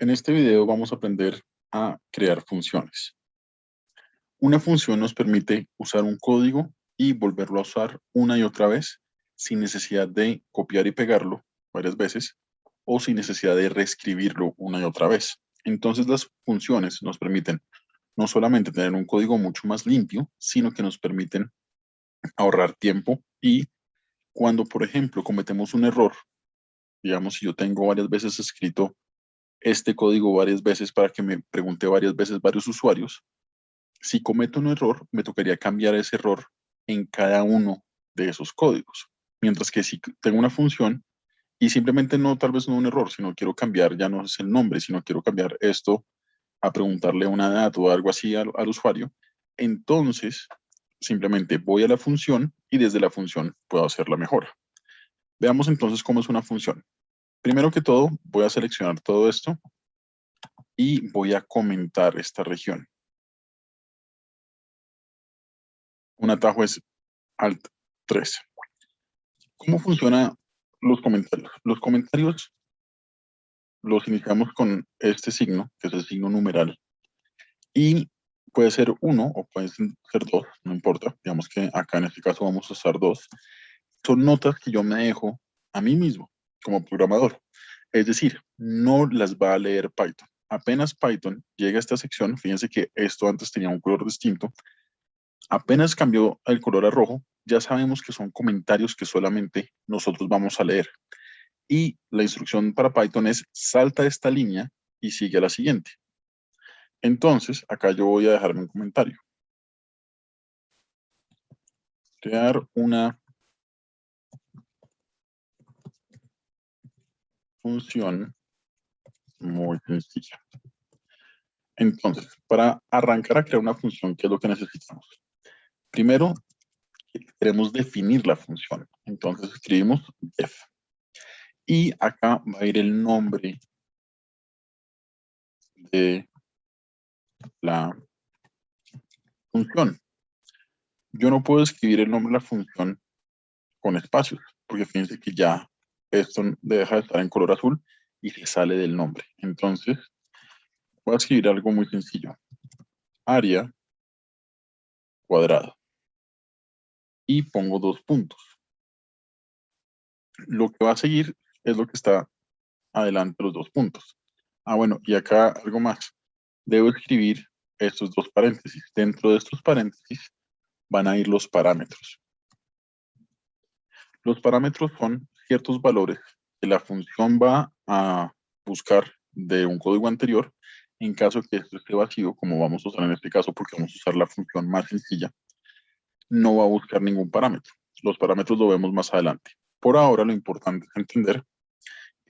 En este video vamos a aprender a crear funciones. Una función nos permite usar un código y volverlo a usar una y otra vez sin necesidad de copiar y pegarlo varias veces o sin necesidad de reescribirlo una y otra vez. Entonces las funciones nos permiten no solamente tener un código mucho más limpio, sino que nos permiten ahorrar tiempo y cuando, por ejemplo, cometemos un error, digamos, si yo tengo varias veces escrito este código varias veces para que me pregunte varias veces varios usuarios, si cometo un error, me tocaría cambiar ese error en cada uno de esos códigos. Mientras que si tengo una función y simplemente no, tal vez no un error, sino quiero cambiar, ya no es el nombre, sino quiero cambiar esto a preguntarle una dato o algo así al, al usuario, entonces simplemente voy a la función y desde la función puedo hacer la mejora. Veamos entonces cómo es una función. Primero que todo, voy a seleccionar todo esto y voy a comentar esta región. Un atajo es Alt 3. ¿Cómo funcionan los comentarios? Los comentarios los iniciamos con este signo, que es el signo numeral, y puede ser uno o puede ser dos, no importa. Digamos que acá en este caso vamos a usar dos. Son notas que yo me dejo a mí mismo como programador. Es decir, no las va a leer Python. Apenas Python llega a esta sección, fíjense que esto antes tenía un color distinto, apenas cambió el color a rojo, ya sabemos que son comentarios que solamente nosotros vamos a leer. Y la instrucción para Python es salta esta línea y sigue a la siguiente. Entonces, acá yo voy a dejarme un comentario. Crear una función muy sencilla. Entonces, para arrancar a crear una función, ¿qué es lo que necesitamos? Primero, queremos definir la función. Entonces escribimos def. Y acá va a ir el nombre de la función. Yo no puedo escribir el nombre de la función con espacios, porque fíjense que ya esto deja de estar en color azul y se sale del nombre. Entonces, voy a escribir algo muy sencillo. Área cuadrado. Y pongo dos puntos. Lo que va a seguir es lo que está adelante de los dos puntos. Ah, bueno, y acá algo más debo escribir estos dos paréntesis. Dentro de estos paréntesis van a ir los parámetros. Los parámetros son ciertos valores que la función va a buscar de un código anterior en caso que esto esté vacío, como vamos a usar en este caso porque vamos a usar la función más sencilla, no va a buscar ningún parámetro. Los parámetros lo vemos más adelante. Por ahora lo importante es entender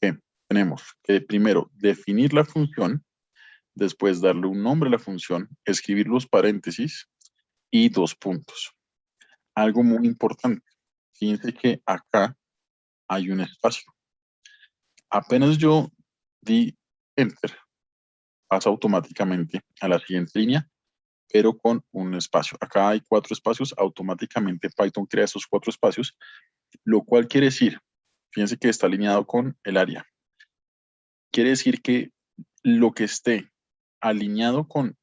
que tenemos que primero definir la función después darle un nombre a la función, escribir los paréntesis y dos puntos. Algo muy importante, fíjense que acá hay un espacio. Apenas yo di Enter, pasa automáticamente a la siguiente línea, pero con un espacio. Acá hay cuatro espacios, automáticamente Python crea esos cuatro espacios, lo cual quiere decir, fíjense que está alineado con el área. Quiere decir que lo que esté alineado con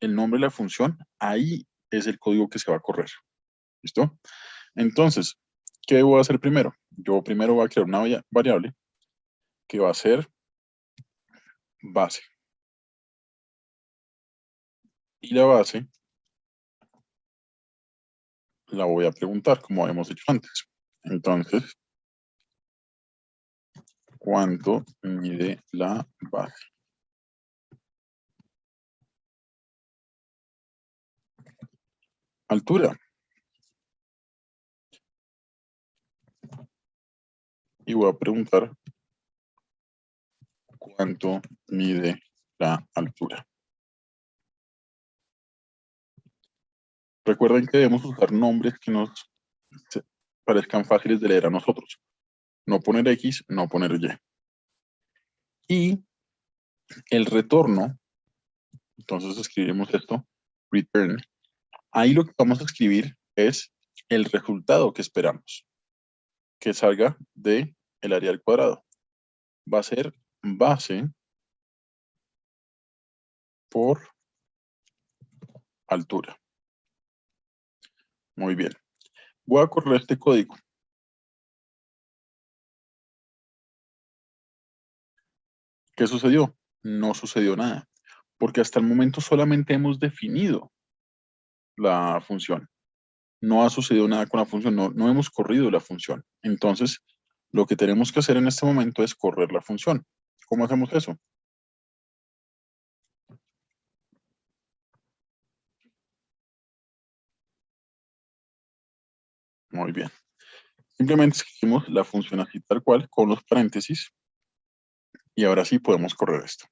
el nombre de la función, ahí es el código que se va a correr. ¿Listo? Entonces, ¿qué voy a hacer primero? Yo primero voy a crear una variable que va a ser base. Y la base la voy a preguntar, como hemos hecho antes. Entonces, ¿cuánto mide la base? altura. Y voy a preguntar cuánto mide la altura. Recuerden que debemos usar nombres que nos parezcan fáciles de leer a nosotros. No poner X, no poner Y. Y el retorno, entonces escribimos esto, return, Ahí lo que vamos a escribir es el resultado que esperamos que salga de el área al cuadrado. Va a ser base por altura. Muy bien. Voy a correr este código. ¿Qué sucedió? No sucedió nada, porque hasta el momento solamente hemos definido la función. No ha sucedido nada con la función, no, no hemos corrido la función. Entonces, lo que tenemos que hacer en este momento es correr la función. ¿Cómo hacemos eso? Muy bien. Simplemente escribimos la función así tal cual con los paréntesis y ahora sí podemos correr esto.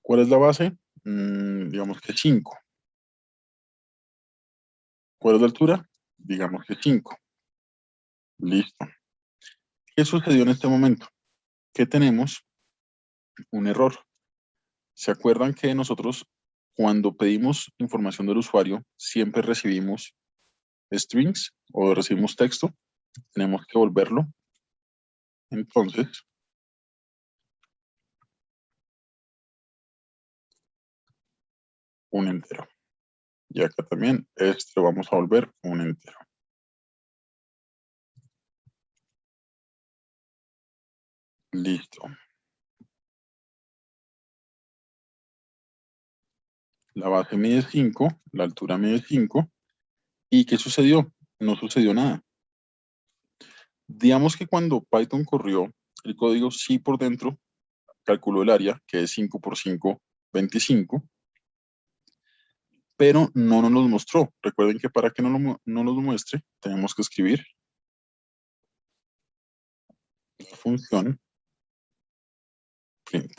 ¿Cuál es la base? Mm, digamos que 5. ¿Cuál la altura? Digamos que 5. Listo. ¿Qué sucedió en este momento? Que tenemos un error. ¿Se acuerdan que nosotros cuando pedimos información del usuario siempre recibimos strings o recibimos texto? tenemos que volverlo. Entonces, un entero. Y acá también este vamos a volver un entero. Listo. La base mide 5, la altura mide 5. ¿Y qué sucedió? No sucedió nada. Digamos que cuando Python corrió el código, sí por dentro calculó el área, que es 5 por 5, 25, pero no nos los mostró. Recuerden que para que no, lo, muestre, tenemos que escribir la función print.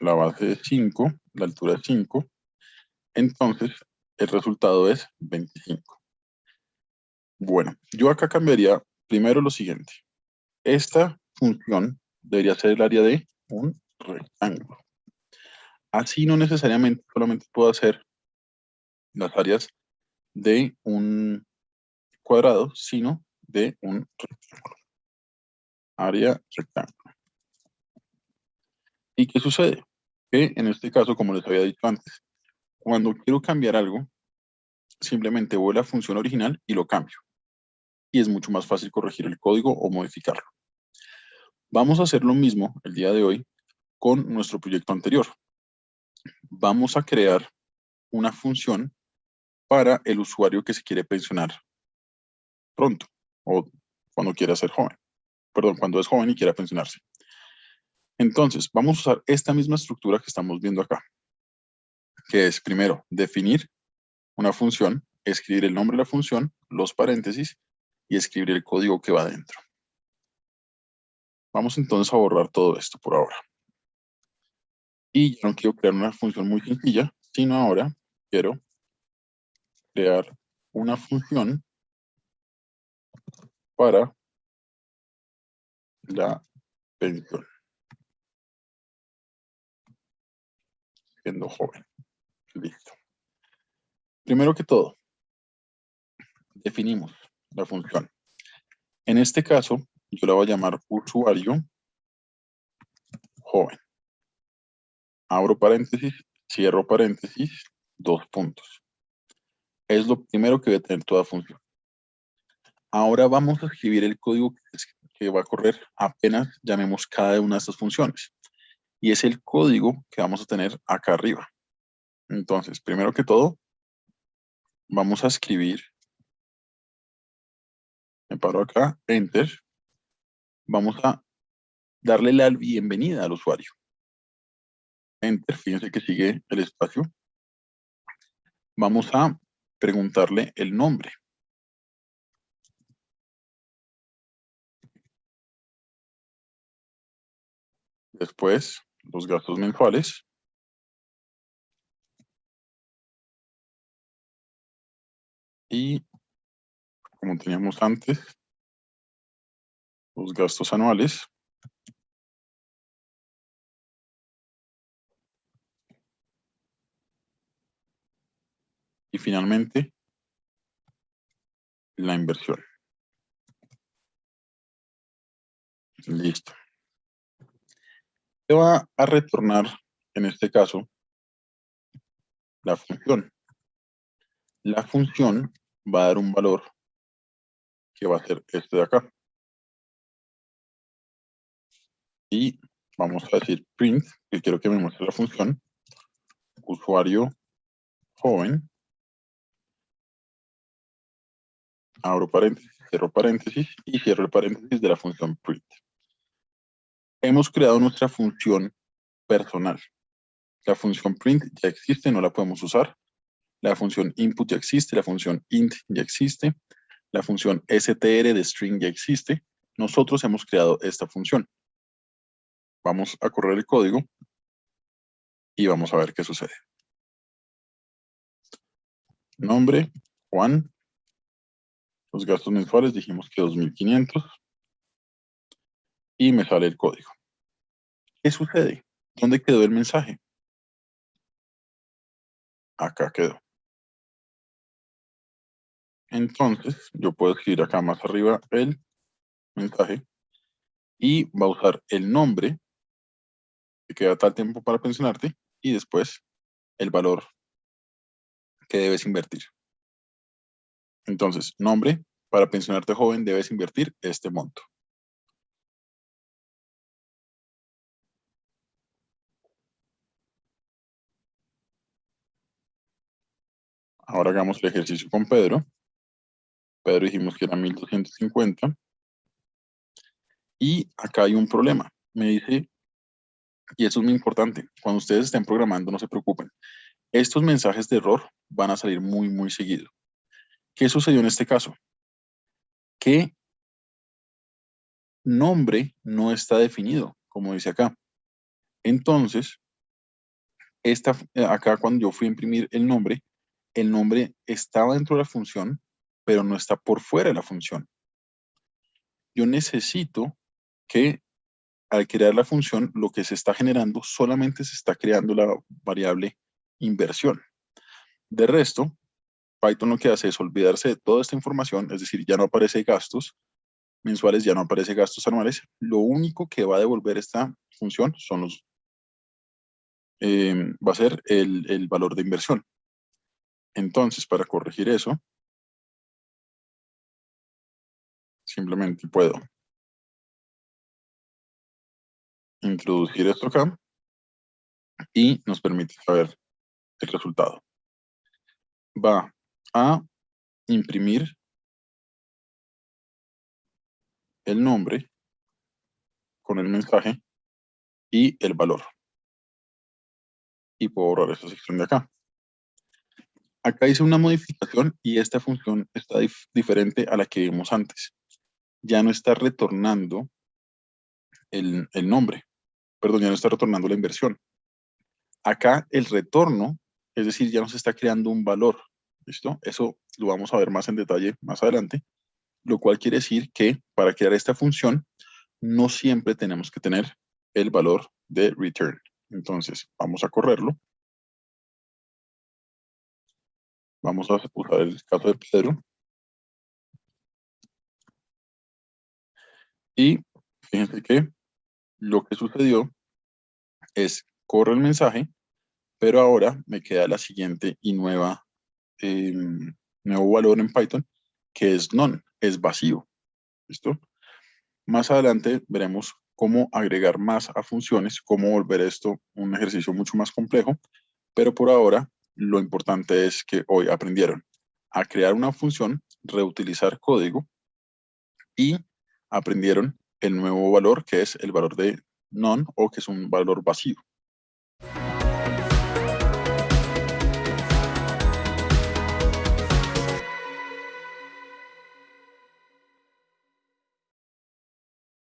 la base es 5, la altura es 5, entonces el resultado es 25. Bueno, yo acá cambiaría primero lo siguiente. Esta función debería ser el área de un rectángulo. Así no necesariamente solamente puedo hacer las áreas de un cuadrado, sino de un rectángulo. Área rectángulo. ¿Y qué sucede? que en este caso, como les había dicho antes, cuando quiero cambiar algo, simplemente voy a la función original y lo cambio. Y es mucho más fácil corregir el código o modificarlo. Vamos a hacer lo mismo el día de hoy con nuestro proyecto anterior. Vamos a crear una función para el usuario que se quiere pensionar pronto o cuando quiera ser joven. Perdón, cuando es joven y quiera pensionarse. Entonces, vamos a usar esta misma estructura que estamos viendo acá, que es primero definir una función, escribir el nombre de la función, los paréntesis y escribir el código que va dentro. Vamos entonces a borrar todo esto por ahora. Y ya no quiero crear una función muy sencilla, sino ahora quiero crear una función para la pensión. siendo joven. Listo. Primero que todo, definimos la función. En este caso, yo la voy a llamar usuario joven. Abro paréntesis, cierro paréntesis, dos puntos. Es lo primero que debe tener toda función. Ahora vamos a escribir el código que va a correr apenas llamemos cada una de estas funciones y es el código que vamos a tener acá arriba. Entonces, primero que todo, vamos a escribir, me paro acá, Enter, vamos a darle la bienvenida al usuario. Enter, fíjense que sigue el espacio. Vamos a preguntarle el nombre. Después, los gastos mensuales. Y, como teníamos antes, los gastos anuales. Y finalmente, la inversión. Listo. Se va a retornar, en este caso, la función. La función va a dar un valor que va a ser este de acá. Y vamos a decir print, que quiero que me muestre la función, usuario joven, abro paréntesis, cierro paréntesis y cierro el paréntesis de la función print. Hemos creado nuestra función personal. La función print ya existe, no la podemos usar. La función input ya existe, la función int ya existe. La función str de string ya existe. Nosotros hemos creado esta función. Vamos a correr el código y vamos a ver qué sucede. Nombre, Juan. Los gastos mensuales dijimos que 2.500. Y me sale el código. ¿Qué sucede? ¿Dónde quedó el mensaje? Acá quedó. Entonces, yo puedo escribir acá más arriba el mensaje y va a usar el nombre que queda tal tiempo para pensionarte y después el valor que debes invertir. Entonces, nombre, para pensionarte joven debes invertir este monto. Ahora hagamos el ejercicio con Pedro. Pedro dijimos que era 1250. Y acá hay un problema. Me dice, y eso es muy importante, cuando ustedes estén programando, no se preocupen. Estos mensajes de error van a salir muy, muy seguido. ¿Qué sucedió en este caso? Que nombre no está definido, como dice acá. Entonces, esta, acá cuando yo fui a imprimir el nombre, el nombre estaba dentro de la función, pero no está por fuera de la función. Yo necesito que al crear la función, lo que se está generando solamente se está creando la variable inversión. De resto, Python lo que hace es olvidarse de toda esta información, es decir, ya no aparece gastos mensuales, ya no aparece gastos anuales. Lo único que va a devolver esta función son los, eh, va a ser el, el valor de inversión. Entonces, para corregir eso, simplemente puedo introducir esto acá y nos permite saber el resultado. Va a imprimir el nombre con el mensaje y el valor. Y puedo borrar esta sección de acá acá hice una modificación y esta función está diferente a la que vimos antes. Ya no está retornando el, el nombre, perdón, ya no está retornando la inversión. Acá el retorno, es decir, ya nos está creando un valor, ¿listo? Eso lo vamos a ver más en detalle más adelante, lo cual quiere decir que para crear esta función no siempre tenemos que tener el valor de return. Entonces, vamos a correrlo. Vamos a usar el caso de Pedro. Y fíjense que lo que sucedió es, corre el mensaje, pero ahora me queda la siguiente y nueva, em, nuevo valor en Python, que es none, es vacío. ¿Listo? Más adelante veremos cómo agregar más a funciones, cómo volver esto un ejercicio mucho más complejo, pero por ahora lo importante es que hoy aprendieron a crear una función, reutilizar código y aprendieron el nuevo valor que es el valor de none o que es un valor vacío.